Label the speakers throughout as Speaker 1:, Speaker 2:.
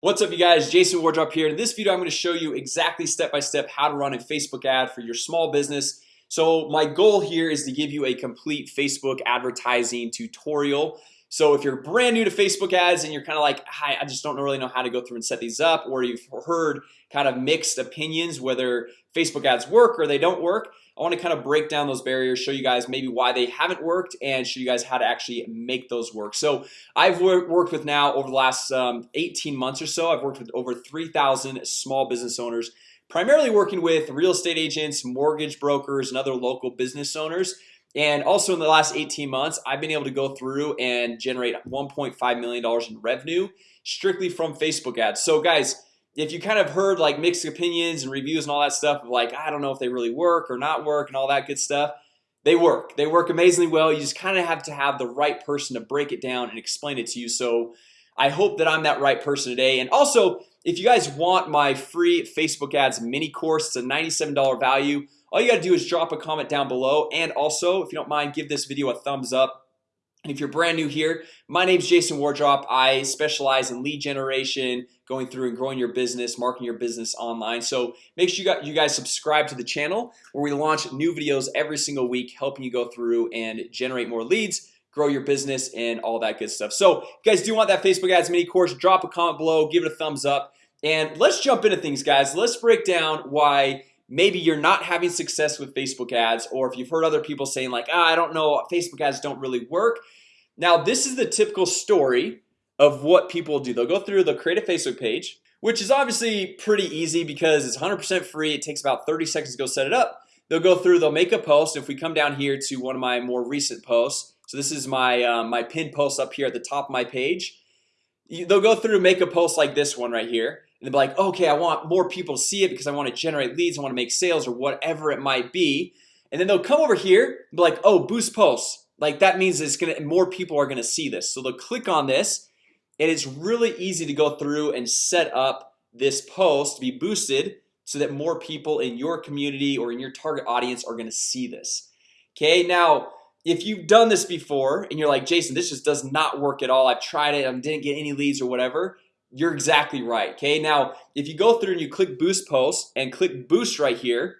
Speaker 1: What's up you guys? Jason Wardrop here. In this video I'm going to show you exactly step by step how to run a Facebook ad for your small business. So my goal here is to give you a complete Facebook advertising tutorial So if you're brand new to Facebook ads and you're kind of like hi I just don't really know how to go through and set these up or you've heard kind of mixed opinions whether Facebook ads work or they don't work I want to kind of break down those barriers show you guys maybe why they haven't worked and show you guys how to actually make those work. So I've worked with now over the last um, 18 months or so I've worked with over 3,000 small business owners primarily working with real estate agents mortgage brokers and other local business owners and also in the last 18 months I've been able to go through and generate 1.5 million dollars in revenue strictly from Facebook ads. So guys if you kind of heard like mixed opinions and reviews and all that stuff of like I don't know if they really work or not work and all that good stuff they work. They work amazingly well. You just kind of have to have the right person to break it down and explain it to you. So I hope that I'm that right person today. And also if you guys want my free Facebook ads mini course it's a $97 value all you got to do is drop a comment down below and also if you don't mind give this video a thumbs up. And if you're brand new here, my name is Jason Wardrop. I specialize in lead generation going through and growing your business marketing your business online. So make sure you got you guys subscribe to the channel where we launch new videos every single week helping you go through and generate more leads grow your business and all that good stuff. So you guys do want that Facebook ads mini course drop a comment below give it a thumbs up. And let's jump into things guys. Let's break down why maybe you're not having success with Facebook ads or if you've heard other people saying like oh, I don't know Facebook ads don't really work. Now this is the typical story of what people do. They'll go through they'll create a Facebook page which is obviously pretty easy because it's 100% free. It takes about 30 seconds to go set it up. They'll go through they'll make a post. If we come down here to one of my more recent posts so this is my um, my pinned post up here at the top of my page they'll go through make a post like this one right here and be like okay I want more people to see it because I want to generate leads I want to make sales or whatever it might be. And then they'll come over here and be like oh boost posts like that means it's gonna more people are gonna see this. So they'll click on this and it's really easy to go through and set up this post to be boosted so that more people in your community or in your target audience are gonna see this. Okay now if you've done this before and you're like Jason this just does not work at all. I've tried it I didn't get any leads or whatever you're exactly right Okay? Now if you go through and you click boost post and click boost right here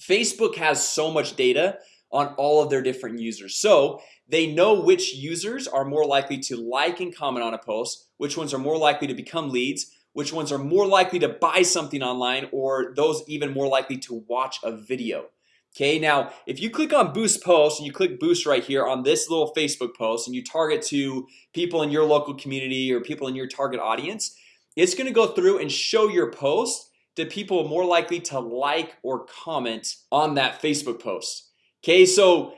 Speaker 1: Facebook has so much data on all of their different users. So they know which users are more likely to like and comment on a post which ones are more likely to become leads which ones are more likely to buy something online or those even more likely to watch a video Okay, now if you click on boost post and you click boost right here on this little Facebook post and you target to people in your local community or people in your target audience It's gonna go through and show your post to people more likely to like or comment on that Facebook post. Okay, so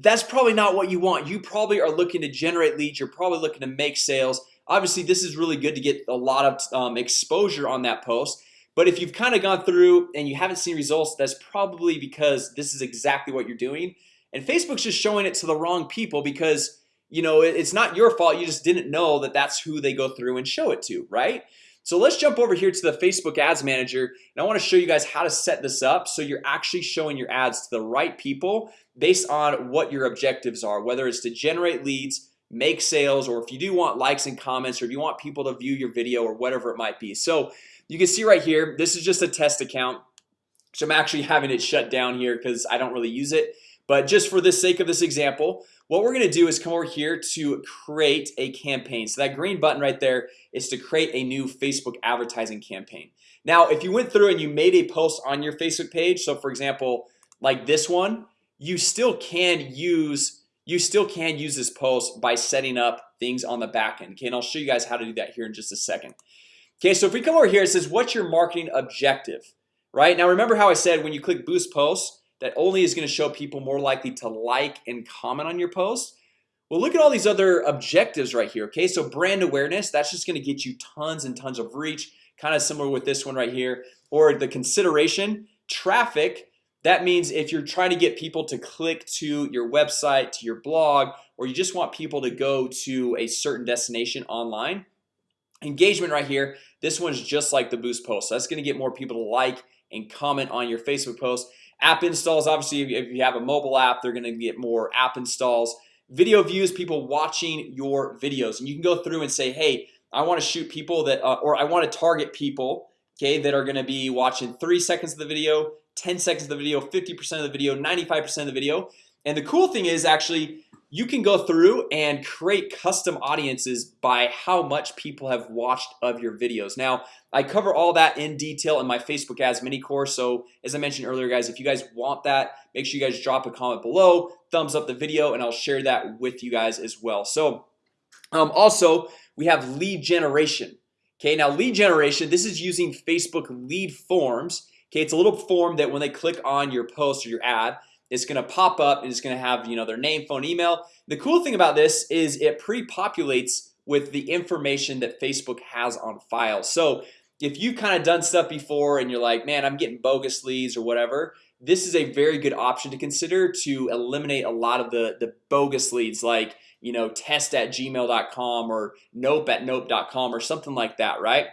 Speaker 1: that's probably not what you want. You probably are looking to generate leads. You're probably looking to make sales. Obviously this is really good to get a lot of um, exposure on that post but if you've kind of gone through and you haven't seen results that's probably because this is exactly what you're doing. And Facebook's just showing it to the wrong people because you know it's not your fault. You just didn't know that that's who they go through and show it to right? So let's jump over here to the Facebook Ads Manager and I want to show you guys how to set this up So you're actually showing your ads to the right people based on what your objectives are whether it's to generate leads make sales or if you do want likes and comments or if you want people to view your video or whatever it might be. So you can see right here This is just a test account. So I'm actually having it shut down here because I don't really use it. But just for the sake of this example what we're gonna do is come over here to create a campaign. So that green button right there is to create a new Facebook advertising campaign. Now if you went through and you made a post on your Facebook page so for example like this one you still can use you still can use this post by setting up things on the back end. Okay, and I'll show you guys how to do that here in just a second Okay, so if we come over here it says what's your marketing objective? Right? Now remember how I said when you click boost posts that only is going to show people more likely to like and comment on your post? Well look at all these other objectives right here Okay, so brand awareness that's just going to get you tons and tons of reach kind of similar with this one right here. Or the consideration traffic that means if you're trying to get people to click to your website to your blog or you just want people to go to a certain destination online engagement right here this one's just like the boost post. So that's going to get more people to like and comment on your Facebook post. App installs obviously if you have a mobile app they're gonna get more app installs. Video views people watching your videos. And you can go through and say hey I want to shoot people that uh, or I want to target people Okay, that are gonna be watching three seconds of the video 10 seconds of the video 50% of the video 95% of the video. And the cool thing is actually you can go through and create custom audiences by how much people have watched of your videos. Now I cover all that in detail in my Facebook ads mini course. So as I mentioned earlier guys if you guys want that make sure you guys drop a comment below thumbs up the video and I'll share that with you guys as well. So um, also we have lead generation. Okay now lead generation this is using Facebook lead forms. Okay, it's a little form that when they click on your post or your ad it's gonna pop up and it's gonna have you know their name phone email. The cool thing about this is it pre-populates with the information that Facebook has on file. So if you've kind of done stuff before and you're like man I'm getting bogus leads or whatever this is a very good option to consider to eliminate a lot of the the bogus leads like you know test at gmail.com or nope at nope.com or something like that right?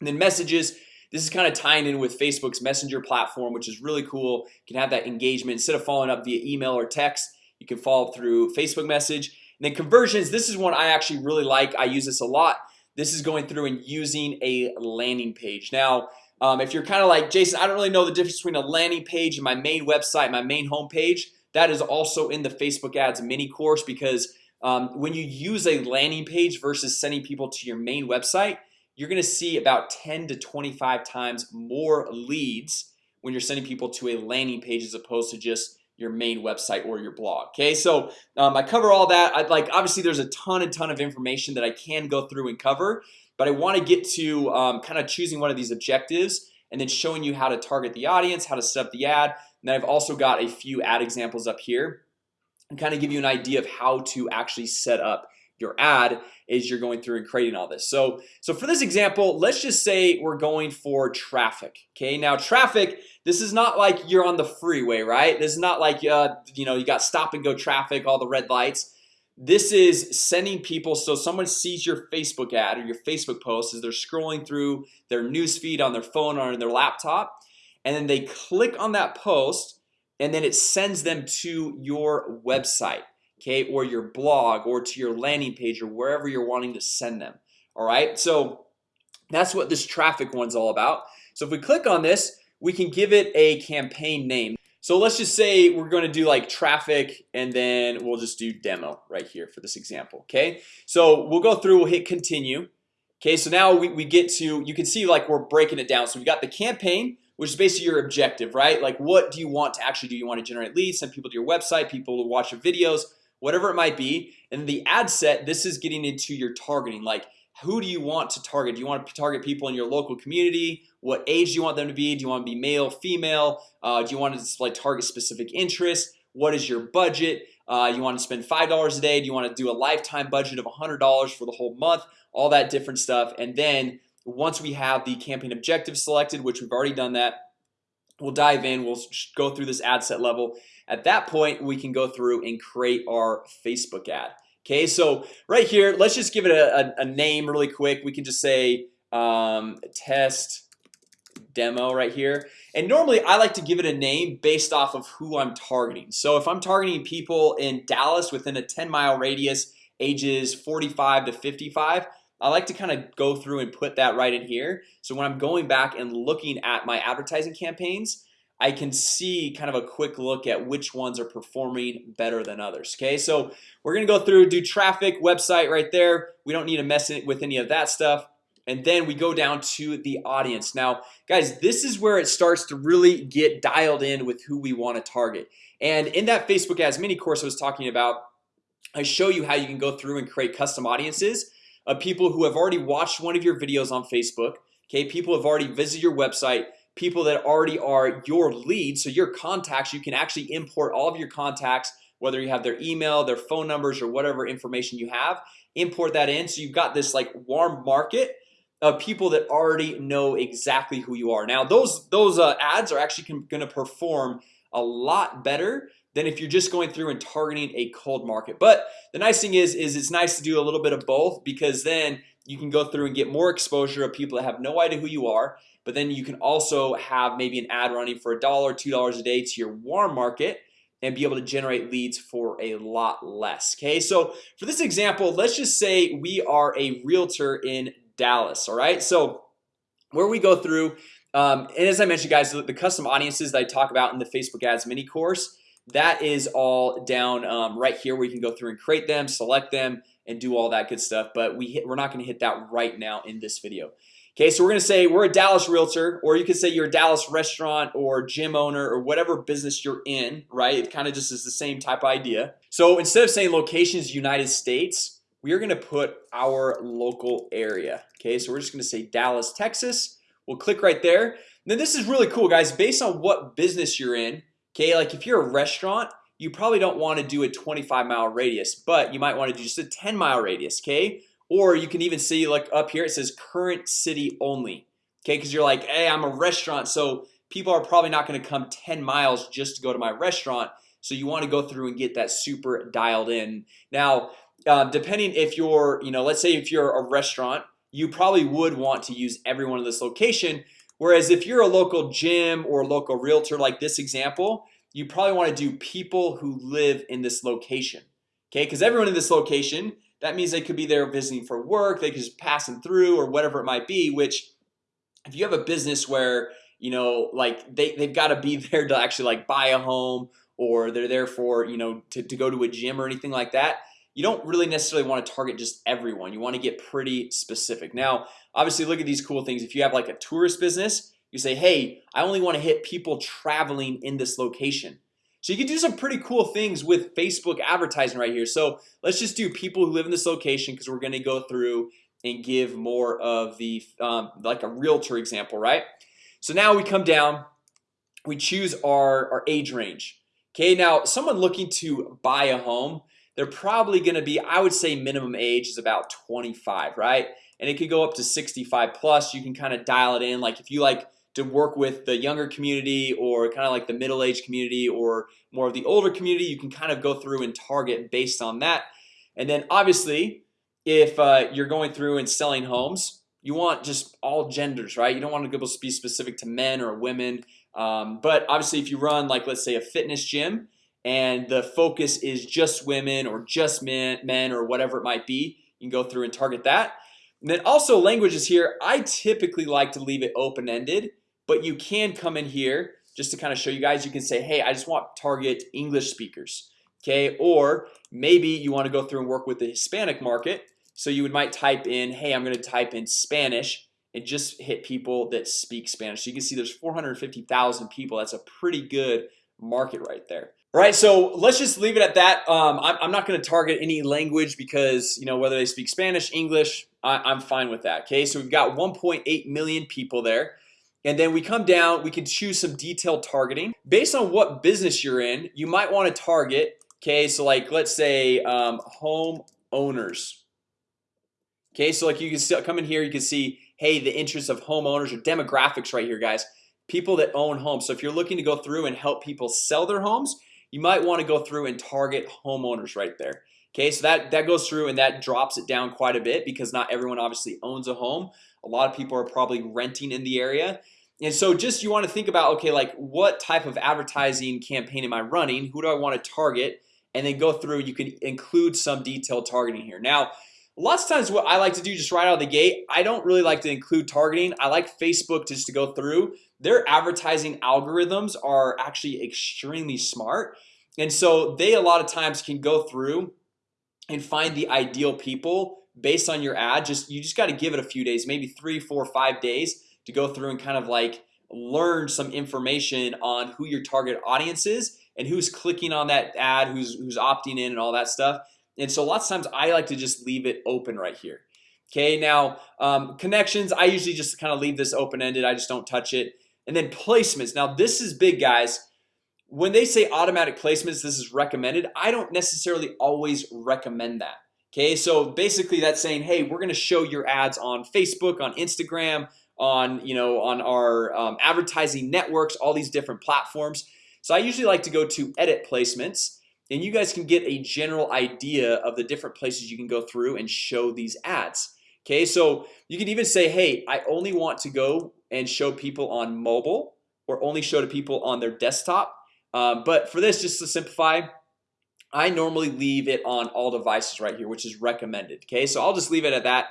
Speaker 1: And then messages this is kind of tying in with Facebook's messenger platform which is really cool. You can have that engagement. Instead of following up via email or text you can follow up through Facebook message. And then conversions this is one I actually really like. I use this a lot. This is going through and using a landing page. Now um, if you're kind of like Jason I don't really know the difference between a landing page and my main website my main home page that is also in the Facebook ads mini course because um, when you use a landing page versus sending people to your main website you're gonna see about 10 to 25 times more leads when you're sending people to a landing page as opposed to just your main website or your blog Okay, so um, I cover all that. I'd like obviously there's a ton and ton of information that I can go through and cover But I want to get to um, kind of choosing one of these objectives and then showing you how to target the audience how to set up the ad and then I've also got a few ad examples up here and kind of give you an idea of how to actually set up your ad is you're going through and creating all this. So so for this example let's just say we're going for traffic okay? Now traffic this is not like you're on the freeway right? This is not like uh you know you got stop and go traffic all the red lights. This is sending people so someone sees your Facebook ad or your Facebook post as they're scrolling through their news feed on their phone or on their laptop and then they click on that post and then it sends them to your website okay or your blog or to your landing page or wherever you're wanting to send them all right? So that's what this traffic one's all about. So if we click on this we can give it a campaign name. So let's just say we're going to do like traffic and then we'll just do demo right here for this example Okay, so we'll go through we'll hit continue Okay, so now we, we get to you can see like we're breaking it down. So we've got the campaign which is basically your objective, right? Like what do you want to actually do? You want to generate leads, send people to your website, people to watch your videos, whatever it might be and the ad set this is getting into your targeting. Like who do you want to target? Do you want to target people in your local community? What age do you want them to be? Do you want to be male female? Uh, do you want to display target specific interests? What is your budget? Uh, you want to spend five dollars a day? Do you want to do a lifetime budget of a hundred dollars for the whole month? All that different stuff. And then once we have the campaign objective selected which we've already done that we'll dive in we'll go through this ad set level at that point we can go through and create our Facebook ad. Okay, so right here, let's just give it a, a, a name really quick. We can just say um, test demo right here. And normally I like to give it a name based off of who I'm targeting. So if I'm targeting people in Dallas within a 10 mile radius ages 45 to 55 I like to kind of go through and put that right in here. So when I'm going back and looking at my advertising campaigns I can see kind of a quick look at which ones are performing better than others Okay, so we're gonna go through do traffic website right there. We don't need to mess it with any of that stuff. And then we go down to the audience. Now guys This is where it starts to really get dialed in with who we want to target. And in that Facebook ads mini course I was talking about I show you how you can go through and create custom audiences of people who have already watched one of your videos on Facebook Okay, people have already visited your website people that already are your leads so your contacts you can actually import all of your contacts whether you have their email their phone numbers or whatever information you have import that in. So you've got this like warm market of people that already know exactly who you are. Now those those uh, ads are actually gonna perform a lot better than if you're just going through and targeting a cold market. But the nice thing is is it's nice to do a little bit of both because then you can go through and get more exposure of people that have no idea who you are but then you can also have maybe an ad running for a dollar two dollars a day to your warm market and be able to generate leads for a lot less Okay, so for this example, let's just say we are a realtor in Dallas All right, so where we go through um, and as I mentioned guys the custom audiences that I talk about in the Facebook ads mini course that is all down um, right here where you can go through and create them select them and do all that good stuff But we hit, we're not gonna hit that right now in this video. Okay, so we're gonna say we're a Dallas realtor or you could say you're a Dallas restaurant or gym owner or whatever business you're in right? It kind of just is the same type of idea. So instead of saying locations United States we are gonna put our local area. Okay, so we're just gonna say Dallas, Texas. We'll click right there. Then this is really cool guys. Based on what business you're in Okay, like if you're a restaurant you probably don't want to do a 25 mile radius But you might want to do just a 10 mile radius Okay, or you can even see like up here it says current city only Okay, because you're like hey I'm a restaurant So people are probably not going to come 10 miles just to go to my restaurant So you want to go through and get that super dialed in. Now uh, depending if you're you know let's say if you're a restaurant you probably would want to use every one of this location Whereas if you're a local gym or local realtor like this example You probably want to do people who live in this location Okay, because everyone in this location that means they could be there visiting for work They could just passing through or whatever it might be which if you have a business where you know like they, they've got to be there to actually like buy a home or they're there for you know to, to go to a gym or anything like that you don't really necessarily want to target just everyone you want to get pretty specific. Now obviously look at these cool things. If you have like a tourist business you say hey I only want to hit people traveling in this location. So you can do some pretty cool things with Facebook advertising right here. So let's just do people who live in this location because we're going to go through and give more of the um, like a realtor example, right? So now we come down we choose our, our age range. Okay, now someone looking to buy a home they're probably going to be I would say minimum age is about 25 right? And it could go up to 65 plus. You can kind of dial it in. Like if you like to work with the younger community or kind of like the middle-aged community or more of the older community you can kind of go through and target based on that. And then obviously if uh, you're going through and selling homes you want just all genders right? You don't want to be specific to men or women. Um, but obviously if you run like let's say a fitness gym and the focus is just women or just men men or whatever it might be you can go through and target that. And then also languages here I typically like to leave it open-ended but you can come in here just to kind of show you guys. You can say hey I just want target English speakers Okay, or maybe you want to go through and work with the Hispanic market. So you would might type in hey, I'm going to type in Spanish and just hit people that speak Spanish. So you can see there's 450,000 people. That's a pretty good market right there right, so let's just leave it at that. Um, I'm, I'm not going to target any language because you know whether they speak Spanish English I, am fine with that Okay, so we've got 1.8 million people there and then we come down we can choose some detailed targeting. Based on what business you're in you might want to target Okay, so like let's say um, home owners Okay, so like you can still come in here you can see hey the interests of homeowners or demographics right here guys. People that own homes. So if you're looking to go through and help people sell their homes you might want to go through and target homeowners right there Okay, so that that goes through and that drops it down quite a bit because not everyone obviously owns a home. A lot of people are probably renting in the area. And so just you want to think about okay like what type of advertising campaign am I running? Who do I want to target? And then go through you can include some detailed targeting here. Now lots of times what I like to do just right out of the gate I don't really like to include targeting. I like Facebook just to go through their advertising algorithms are actually extremely smart. And so they a lot of times can go through and find the ideal people based on your ad. Just you just got to give it a few days maybe three four five days to go through and kind of like learn some information on who your target audience is and who's clicking on that ad who's who's opting in and all that stuff. And so lots of times I like to just leave it open right here. Okay now um, connections I usually just kind of leave this open-ended. I just don't touch it and then placements. Now this is big guys. When they say automatic placements this is recommended I don't necessarily always recommend that Okay, so basically that's saying hey we're gonna show your ads on Facebook on Instagram on you know on our um, advertising networks all these different platforms. So I usually like to go to edit placements and you guys can get a general idea of the different places you can go through and show these ads Okay, so you can even say hey I only want to go and show people on mobile or only show to people on their desktop. Um, but for this just to simplify I normally leave it on all devices right here, which is recommended Okay, so I'll just leave it at that.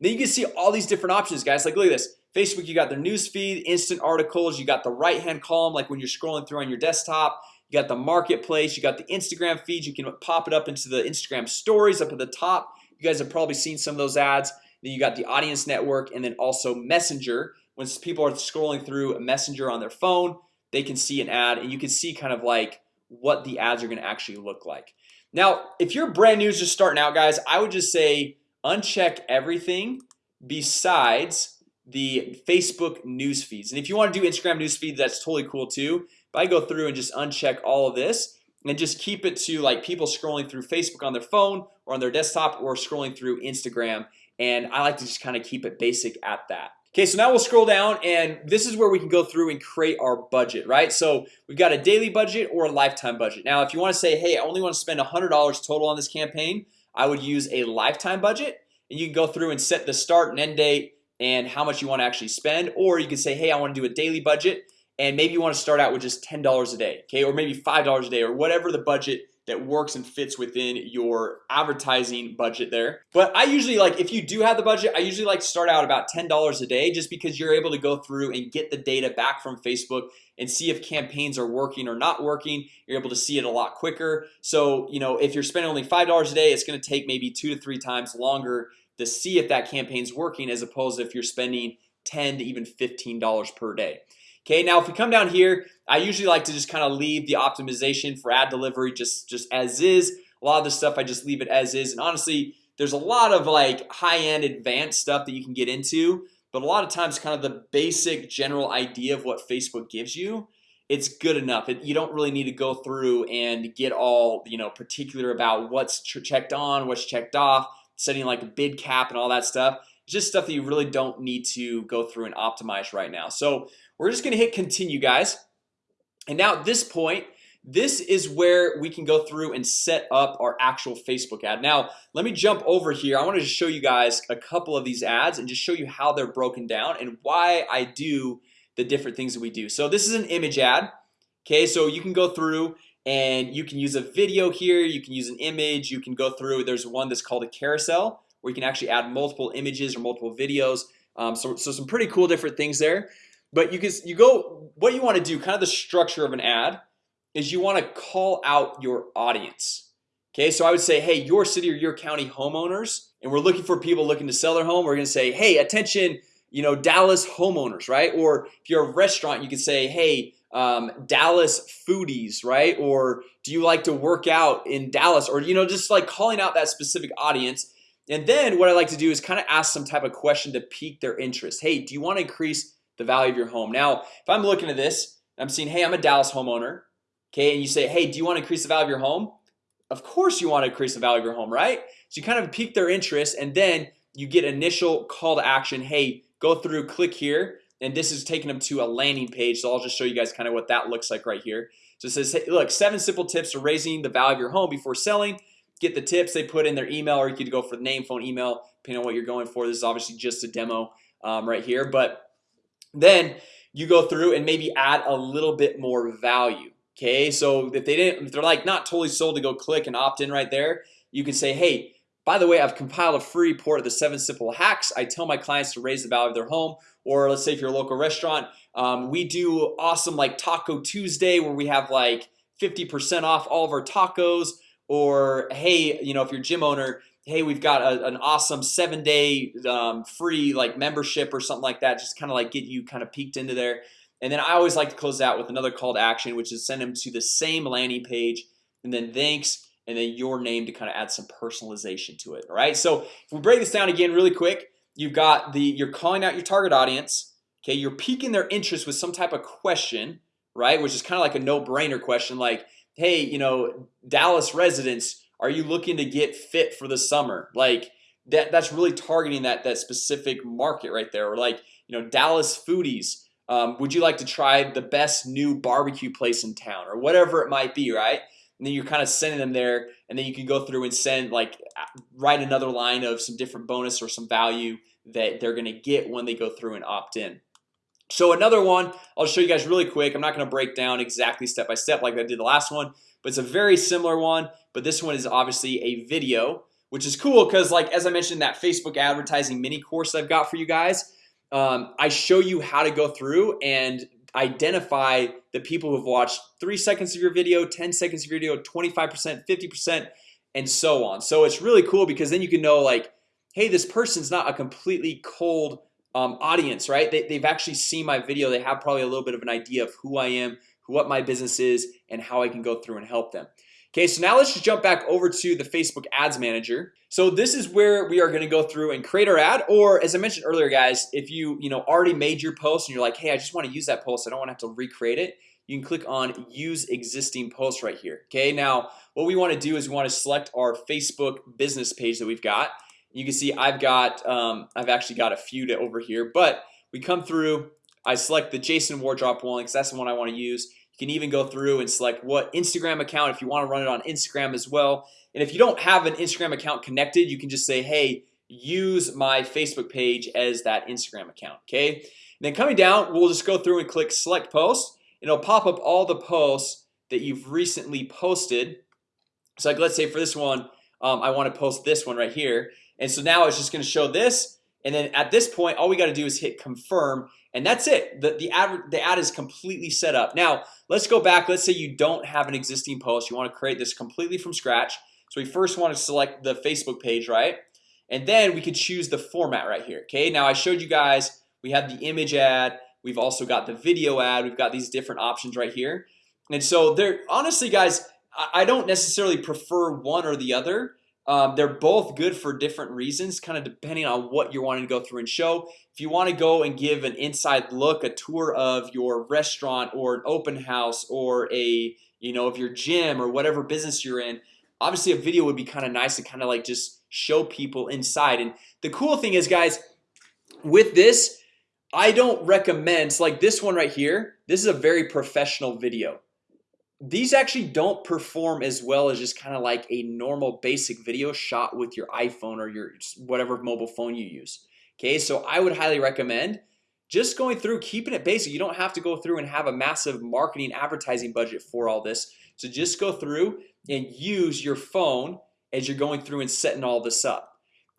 Speaker 1: Then you can see all these different options guys. Like look at this. Facebook you got their news feed instant articles You got the right hand column like when you're scrolling through on your desktop. You got the marketplace you got the Instagram feeds You can pop it up into the Instagram stories up at the top. You guys have probably seen some of those ads. Then you got the audience network and then also messenger when people are scrolling through a messenger on their phone They can see an ad and you can see kind of like what the ads are going to actually look like. Now if you're brand new just starting out guys I would just say uncheck everything besides the Facebook news feeds. And if you want to do Instagram news feeds that's totally cool too but I go through and just uncheck all of this and just keep it to like people scrolling through Facebook on their phone or on their desktop or scrolling through Instagram and I like to just kind of keep it basic at that Okay, so now we'll scroll down and this is where we can go through and create our budget, right? So we've got a daily budget or a lifetime budget Now if you want to say hey, I only want to spend $100 total on this campaign I would use a lifetime budget and you can go through and set the start and end date and how much you want to actually spend or you can say hey I want to do a daily budget and maybe you want to start out with just $10 a day Okay, or maybe $5 a day or whatever the budget that works and fits within your advertising budget there. But I usually like if you do have the budget I usually like to start out about $10 a day just because you're able to go through and get the data back from Facebook and see if campaigns are working or not working. You're able to see it a lot quicker. So, you know if you're spending only $5 a day, it's going to take maybe two to three times longer to see if that campaign's working as opposed to if you're spending 10 to even $15 per day Okay, now if we come down here I usually like to just kind of leave the optimization for ad delivery just just as is. A lot of the stuff I just leave it as is. And honestly there's a lot of like high-end advanced stuff that you can get into but a lot of times kind of the basic general idea of what Facebook gives you it's good enough. It, you don't really need to go through and get all you know particular about what's checked on what's checked off setting like a bid cap and all that stuff just stuff that you really don't need to go through and optimize right now. So we're just gonna hit continue guys. And now at this point this is where we can go through and set up our actual Facebook ad. Now let me jump over here. I want to show you guys a couple of these ads and just show you how they're broken down and why I do the different things that we do. So this is an image ad Okay, so you can go through and you can use a video here. You can use an image. You can go through. There's one that's called a carousel where you can actually add multiple images or multiple videos um, so, so some pretty cool different things there but you can you go what you want to do kind of the structure of an ad is you want to call out your audience Okay, so I would say hey your city or your county homeowners and we're looking for people looking to sell their home We're gonna say hey attention, you know Dallas homeowners, right? Or if you're a restaurant, you can say hey um, Dallas foodies, right? Or do you like to work out in Dallas or you know just like calling out that specific audience and then what I like to do is kind of ask some type of question to pique their interest. Hey, do you want to increase the value of your home? Now if I'm looking at this I'm seeing hey I'm a Dallas homeowner Okay, and you say hey do you want to increase the value of your home? Of course you want to increase the value of your home right? So you kind of pique their interest and then you get initial call to action Hey go through click here and this is taking them to a landing page. So I'll just show you guys kind of what that looks like right here. So it says hey, look seven simple tips for raising the value of your home before selling Get the tips they put in their email or you could go for the name phone email depending on what you're going for. This is obviously just a demo um, right here, but then you go through and maybe add a little bit more value Okay, so if they didn't if they're like not totally sold to go click and opt in right there You can say hey by the way I've compiled a free report of the seven simple hacks I tell my clients to raise the value of their home. Or let's say if you're a local restaurant um, We do awesome like Taco Tuesday where we have like 50% off all of our tacos or hey, you know if you're gym owner Hey, we've got a, an awesome seven-day um, free like membership or something like that Just kind of like get you kind of peeked into there. And then I always like to close out with another call to action Which is send them to the same landing page and then thanks and then your name to kind of add some personalization to it All right, so if we break this down again really quick You've got the you're calling out your target audience Okay, you're piquing their interest with some type of question right? Which is kind of like a no-brainer question like hey, you know Dallas residents are you looking to get fit for the summer? Like that that's really targeting that that specific market right there. Or like you know Dallas foodies um, would you like to try the best new barbecue place in town? Or whatever it might be right? And then you're kind of sending them there and then you can go through and send like write another line of some different bonus or some value that they're gonna get when they go through and opt in so another one I'll show you guys really quick. I'm not gonna break down exactly step by step like I did the last one But it's a very similar one But this one is obviously a video which is cool because like as I mentioned that Facebook advertising mini course I've got for you guys um, I show you how to go through and identify the people who've watched three seconds of your video 10 seconds of your video 25% 50% and so on. So it's really cool because then you can know like hey this person's not a completely cold um, audience right? They, they've actually seen my video. They have probably a little bit of an idea of who I am what my business is and how I can go through and help them. Okay, so now let's just jump back over to the Facebook Ads Manager. So this is where we are going to go through and create our ad or as I mentioned earlier guys if you you know already made your post and you're like Hey, I just want to use that post. I don't want to have to recreate it You can click on use existing post right here. Okay, now what we want to do is we want to select our Facebook business page that we've got you can see I've got um, I've actually got a few to over here but we come through I select the Jason Wardrop one because that's the one I want to use. You can even go through and select what Instagram account if you want to run it on Instagram as well. And if you don't have an Instagram account connected you can just say hey use my Facebook page as that Instagram account Okay, and then coming down we'll just go through and click select post and it'll pop up all the posts that you've recently posted. So like let's say for this one um, I want to post this one right here and so now it's just going to show this and then at this point all we got to do is hit confirm and that's it. The, the ad the ad is completely set up. Now let's go back. Let's say you don't have an existing post. You want to create this completely from scratch. So we first want to select the Facebook page right? And then we could choose the format right here Okay, now I showed you guys we have the image ad. We've also got the video ad. We've got these different options right here. And so they're honestly guys I don't necessarily prefer one or the other um, they're both good for different reasons kind of depending on what you're wanting to go through and show. If you want to go and give an inside look a tour of your restaurant or an open house or a you know of your gym or whatever business you're in obviously a video would be kind of nice to kind of like just show people inside. And the cool thing is guys with this I don't recommend like this one right here this is a very professional video these actually don't perform as well as just kind of like a normal basic video shot with your iPhone or your whatever mobile phone you use Okay, so I would highly recommend just going through keeping it basic. You don't have to go through and have a massive marketing advertising budget for all this. So just go through and use your phone as you're going through and setting all this up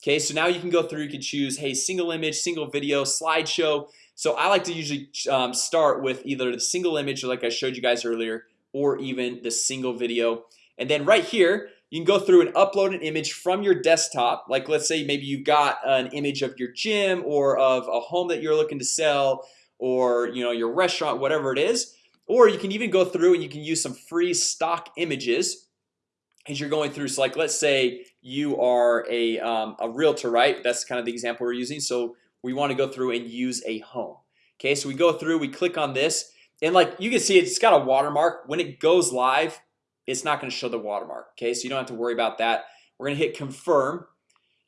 Speaker 1: Okay, so now you can go through you can choose hey single image single video slideshow. So I like to usually um, start with either the single image like I showed you guys earlier or even the single video. And then right here you can go through and upload an image from your desktop. Like let's say maybe you've got an image of your gym or of a home that you're looking to sell or you know your restaurant whatever it is. Or you can even go through and you can use some free stock images as you're going through. So like let's say you are a, um, a realtor right? That's kind of the example we're using. So we want to go through and use a home. Okay, so we go through we click on this and like you can see it's got a watermark. When it goes live It's not going to show the watermark Okay, so you don't have to worry about that. We're gonna hit confirm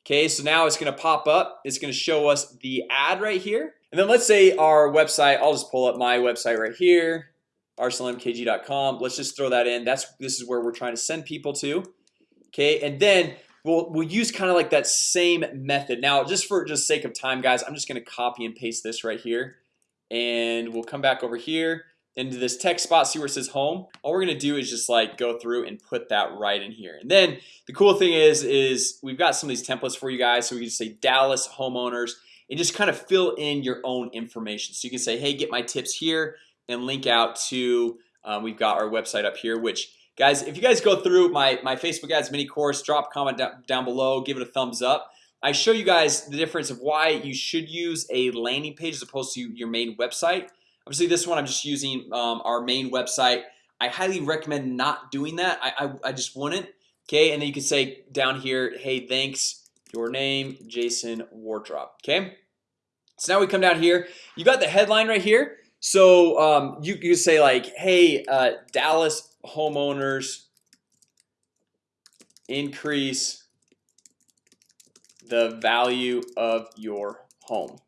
Speaker 1: Okay, so now it's gonna pop up. It's gonna show us the ad right here. And then let's say our website I'll just pull up my website right here arsenalmkg.com let's just throw that in. That's this is where we're trying to send people to Okay, and then we'll we'll use kind of like that same method. Now just for just sake of time guys I'm just gonna copy and paste this right here and we'll come back over here into this text spot see where it says home. All we're gonna do is just like go through and put that right in here. And then the cool thing is is we've got some of these templates for you guys. So we can say Dallas homeowners and just kind of fill in your own information. So you can say hey get my tips here and link out to um, we've got our website up here which guys if you guys go through my my Facebook ads mini course drop comment down, down below give it a thumbs up I show you guys the difference of why you should use a landing page as opposed to your main website. Obviously this one I'm just using um, our main website. I highly recommend not doing that. I, I, I just wouldn't. Okay and then you can say down here Hey, thanks. Your name Jason Wardrop. Okay, so now we come down here. You got the headline right here. So um, you you say like hey uh, Dallas homeowners Increase the value of your home.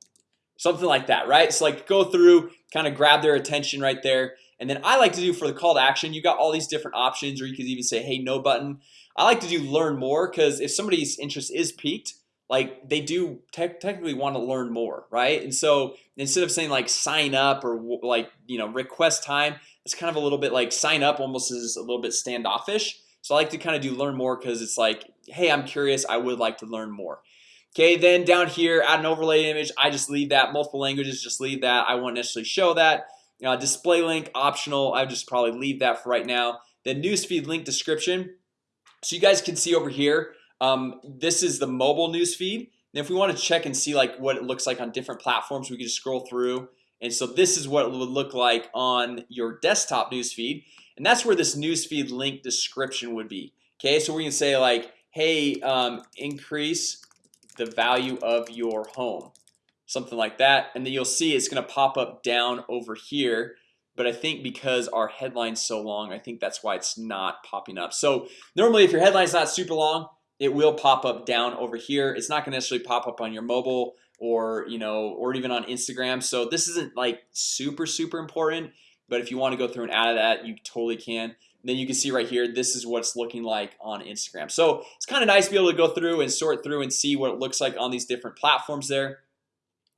Speaker 1: Something like that right? So like go through kind of grab their attention right there. And then I like to do for the call to action you got all these different options or you could even say hey no button. I like to do learn more because if somebody's interest is piqued like they do te technically want to learn more right? And so instead of saying like sign up or like you know request time it's kind of a little bit like sign up almost is a little bit standoffish. So I like to kind of do learn more because it's like hey I'm curious I would like to learn more. Okay, then down here add an overlay image I just leave that multiple languages just leave that I won't necessarily show that. Uh, display link optional I just probably leave that for right now. The newsfeed link description. So you guys can see over here um, this is the mobile newsfeed. And if we want to check and see like what it looks like on different platforms we can just scroll through. And so this is what it would look like on your desktop newsfeed. And that's where this newsfeed link description would be. Okay so we can say like hey um, increase the value of your home something like that. And then you'll see it's gonna pop up down over here but I think because our headline's so long I think that's why it's not popping up. So normally if your headline's not super long it will pop up down over here. It's not gonna necessarily pop up on your mobile or you know or even on Instagram. So this isn't like super super important But if you want to go through and add that you totally can then you can see right here This is what it's looking like on Instagram. So it's kind of nice to be able to go through and sort through and see what it looks like on these different platforms there.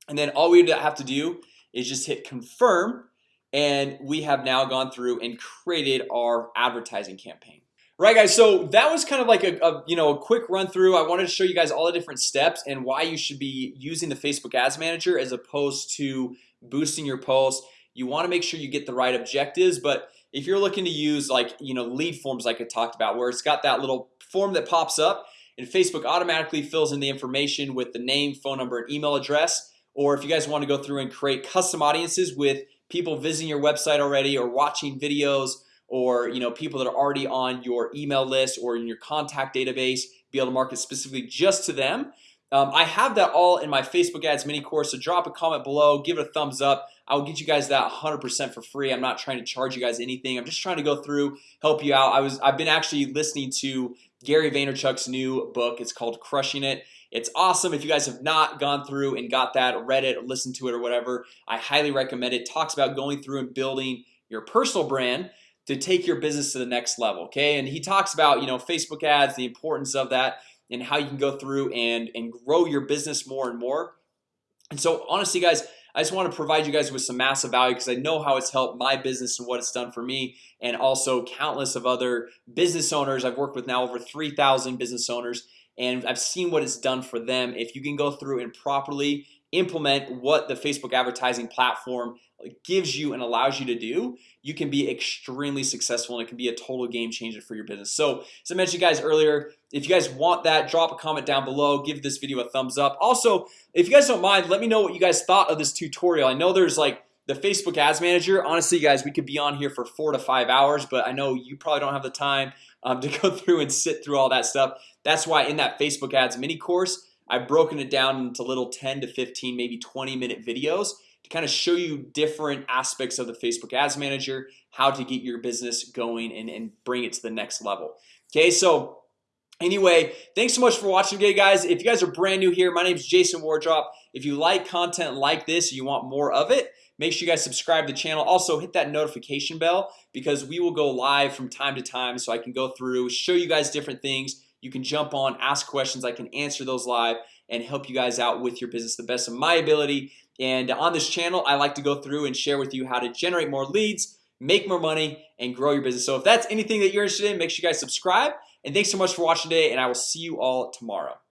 Speaker 1: And then all we have to do is just hit confirm and we have now gone through and created our advertising campaign. Right guys, so that was kind of like a, a, you know a quick run through. I wanted to show you guys all the different steps and why you should be using the Facebook Ads Manager as opposed to boosting your posts. You want to make sure you get the right objectives but if you're looking to use like you know lead forms like I talked about where it's got that little form that pops up and Facebook automatically fills in the information with the name phone number and email address or if you guys want to go through and create custom audiences with people visiting your website already or watching videos or you know people that are already on your email list or in your contact database be able to market specifically just to them. Um, I have that all in my Facebook ads mini course so drop a comment below give it a thumbs up I'll get you guys that 100% for free. I'm not trying to charge you guys anything. I'm just trying to go through help you out. I was I've been actually listening to Gary Vaynerchuk's new book. It's called crushing it. It's awesome. If you guys have not gone through and got that read it listened to it or whatever I highly recommend it. Talks about going through and building your personal brand to take your business to the next level Okay, and he talks about you know Facebook ads the importance of that and how you can go through and and grow your business more and more. And so honestly guys I just want to provide you guys with some massive value because I know how it's helped my business and what it's done for me and also countless of other business owners. I've worked with now over 3,000 business owners and I've seen what it's done for them. If you can go through and properly implement what the Facebook advertising platform gives you and allows you to do you can be extremely successful and it can be a total game changer for your business. So as I mentioned guys earlier if you guys want that drop a comment down below give this video a thumbs up. Also if you guys don't mind let me know what you guys thought of this tutorial. I know there's like the Facebook Ads Manager. Honestly guys we could be on here for four to five hours But I know you probably don't have the time um, to go through and sit through all that stuff. That's why in that Facebook ads mini course I've broken it down into little 10 to 15 maybe 20 minute videos to kind of show you different aspects of the Facebook Ads Manager how to get your business going and, and bring it to the next level. Okay, so Anyway, thanks so much for watching today guys. If you guys are brand new here, my name is Jason Wardrop. If you like content like this you want more of it Make sure you guys subscribe to the channel. Also hit that notification bell because we will go live from time to time so I can go through show you guys different things you can jump on ask questions. I can answer those live and help you guys out with your business the best of my ability. And on this channel I like to go through and share with you how to generate more leads make more money and grow your business. So if that's anything that you're interested in make sure you guys subscribe. And thanks so much for watching today and I will see you all tomorrow